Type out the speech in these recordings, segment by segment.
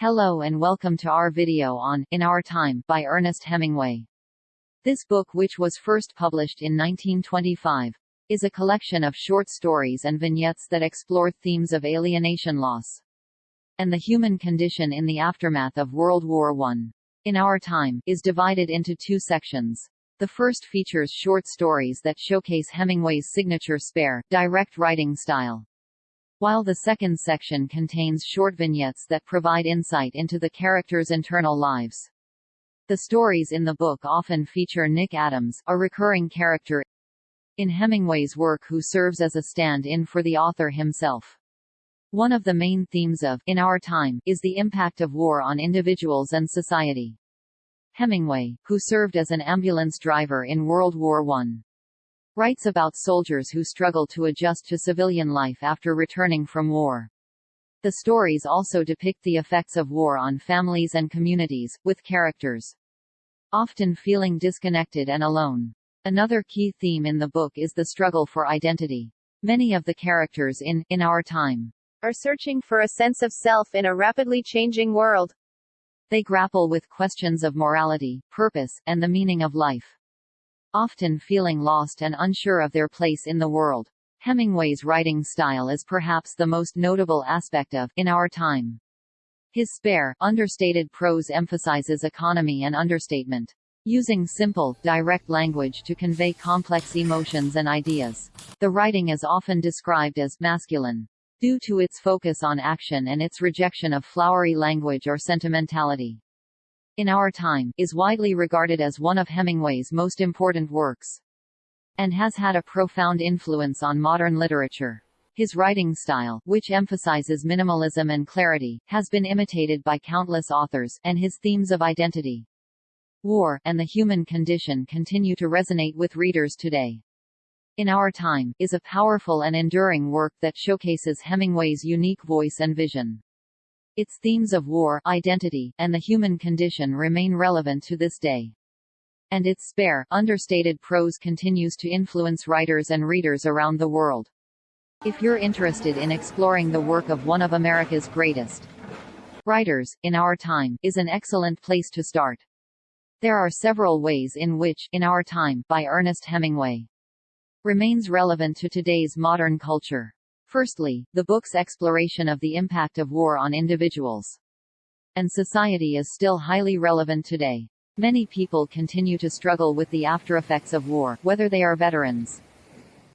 Hello and welcome to our video on In Our Time by Ernest Hemingway. This book which was first published in 1925, is a collection of short stories and vignettes that explore themes of alienation loss and the human condition in the aftermath of World War I. In Our Time, is divided into two sections. The first features short stories that showcase Hemingway's signature spare, direct writing style while the second section contains short vignettes that provide insight into the characters' internal lives. The stories in the book often feature Nick Adams, a recurring character in Hemingway's work who serves as a stand-in for the author himself. One of the main themes of In Our Time is the impact of war on individuals and society. Hemingway, who served as an ambulance driver in World War I, writes about soldiers who struggle to adjust to civilian life after returning from war. The stories also depict the effects of war on families and communities, with characters often feeling disconnected and alone. Another key theme in the book is the struggle for identity. Many of the characters in In Our Time are searching for a sense of self in a rapidly changing world. They grapple with questions of morality, purpose, and the meaning of life often feeling lost and unsure of their place in the world. Hemingway's writing style is perhaps the most notable aspect of In Our Time. His spare, understated prose emphasizes economy and understatement, using simple, direct language to convey complex emotions and ideas. The writing is often described as masculine, due to its focus on action and its rejection of flowery language or sentimentality in our time, is widely regarded as one of Hemingway's most important works, and has had a profound influence on modern literature. His writing style, which emphasizes minimalism and clarity, has been imitated by countless authors, and his themes of identity, war, and the human condition continue to resonate with readers today. In Our Time, is a powerful and enduring work that showcases Hemingway's unique voice and vision. Its themes of war, identity, and the human condition remain relevant to this day. And its spare, understated prose continues to influence writers and readers around the world. If you're interested in exploring the work of one of America's greatest writers, in our time, is an excellent place to start. There are several ways in which In Our Time by Ernest Hemingway remains relevant to today's modern culture. Firstly, the book's exploration of the impact of war on individuals and society is still highly relevant today. Many people continue to struggle with the aftereffects of war, whether they are veterans,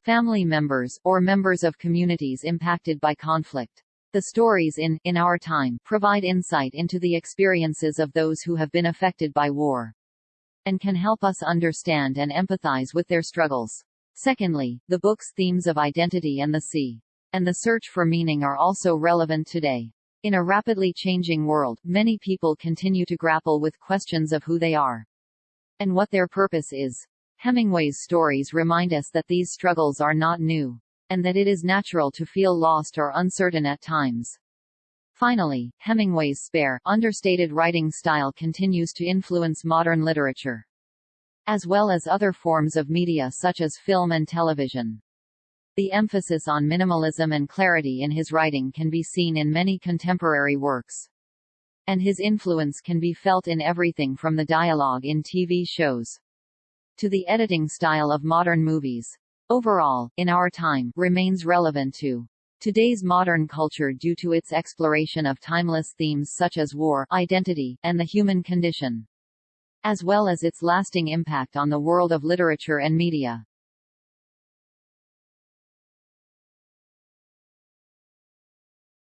family members, or members of communities impacted by conflict. The stories in In Our Time provide insight into the experiences of those who have been affected by war and can help us understand and empathize with their struggles. Secondly, the book's themes of identity and the sea and the search for meaning are also relevant today. In a rapidly changing world, many people continue to grapple with questions of who they are and what their purpose is. Hemingway's stories remind us that these struggles are not new, and that it is natural to feel lost or uncertain at times. Finally, Hemingway's spare, understated writing style continues to influence modern literature, as well as other forms of media such as film and television. The emphasis on minimalism and clarity in his writing can be seen in many contemporary works. And his influence can be felt in everything from the dialogue in TV shows to the editing style of modern movies. Overall, in our time, remains relevant to today's modern culture due to its exploration of timeless themes such as war, identity, and the human condition, as well as its lasting impact on the world of literature and media.